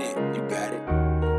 it. you got it.